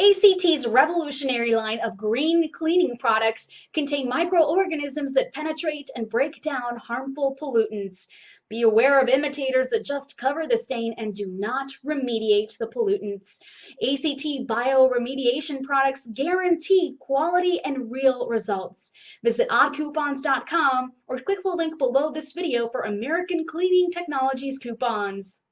ACT's revolutionary line of green cleaning products contain microorganisms that penetrate and break down harmful pollutants. Be aware of imitators that just cover the stain and do not remediate the pollutants. ACT bioremediation products guarantee quality and real results. Visit oddcoupons.com or click the link below this video for American Cleaning Technologies coupons.